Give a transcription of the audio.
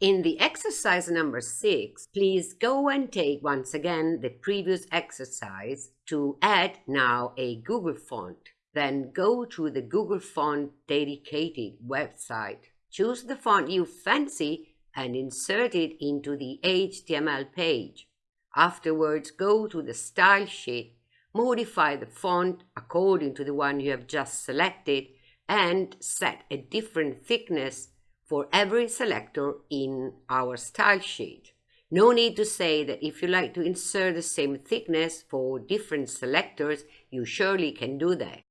In the exercise number 6, please go and take once again the previous exercise to add now a Google font. Then go to the Google Font dedicated website. Choose the font you fancy and insert it into the HTML page. Afterwards, go to the style sheet, modify the font according to the one you have just selected and set a different thickness for every selector in our style sheet. No need to say that if you like to insert the same thickness for different selectors, you surely can do that.